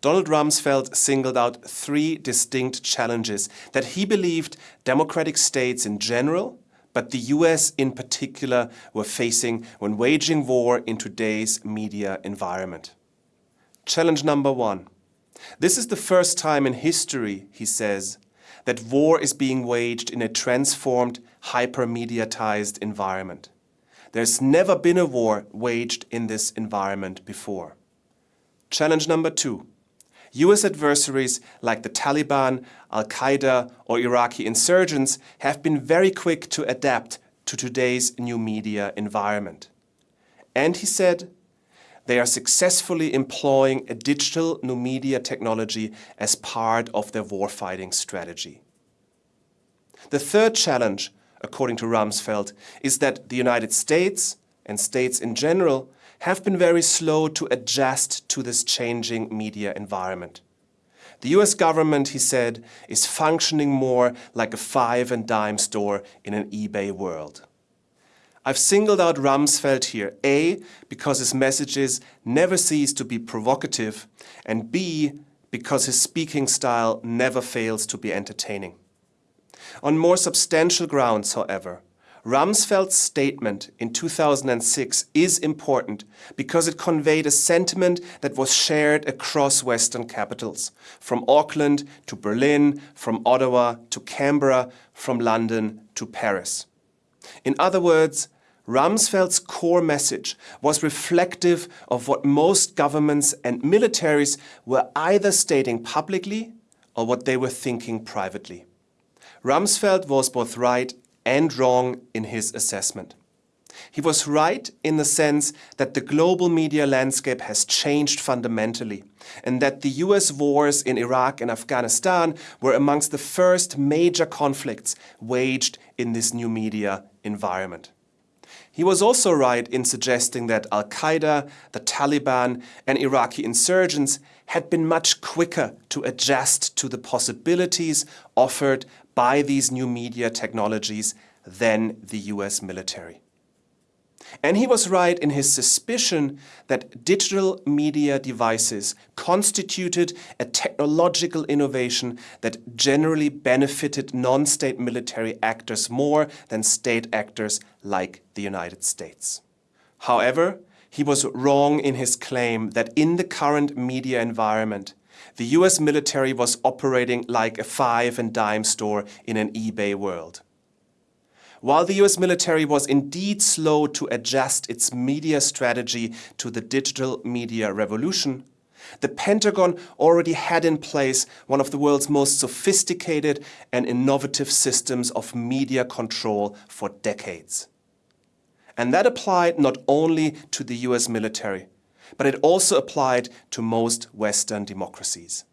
Donald Rumsfeld singled out three distinct challenges that he believed democratic states in general, but the US in particular, were facing when waging war in today's media environment. Challenge number one. This is the first time in history, he says, that war is being waged in a transformed, hyper-mediatized environment. There's never been a war waged in this environment before. Challenge number two. US adversaries like the Taliban, Al-Qaeda or Iraqi insurgents have been very quick to adapt to today's new media environment. And he said, they are successfully employing a digital new media technology as part of their warfighting strategy. The third challenge, according to Rumsfeld, is that the United States, and states in general, have been very slow to adjust to this changing media environment. The US government, he said, is functioning more like a five and dime store in an eBay world. I've singled out Rumsfeld here, A, because his messages never cease to be provocative, and B, because his speaking style never fails to be entertaining. On more substantial grounds, however, Rumsfeld's statement in 2006 is important because it conveyed a sentiment that was shared across Western capitals, from Auckland to Berlin, from Ottawa to Canberra, from London to Paris. In other words, Rumsfeld's core message was reflective of what most governments and militaries were either stating publicly or what they were thinking privately. Rumsfeld was both right and wrong in his assessment. He was right in the sense that the global media landscape has changed fundamentally and that the US wars in Iraq and Afghanistan were amongst the first major conflicts waged in this new media environment. He was also right in suggesting that Al-Qaeda, the Taliban and Iraqi insurgents had been much quicker to adjust to the possibilities offered by these new media technologies than the US military. And he was right in his suspicion that digital media devices constituted a technological innovation that generally benefited non-state military actors more than state actors like the United States. However, he was wrong in his claim that in the current media environment, the US military was operating like a five and dime store in an eBay world. While the US military was indeed slow to adjust its media strategy to the digital media revolution, the Pentagon already had in place one of the world's most sophisticated and innovative systems of media control for decades. And that applied not only to the US military, but it also applied to most Western democracies.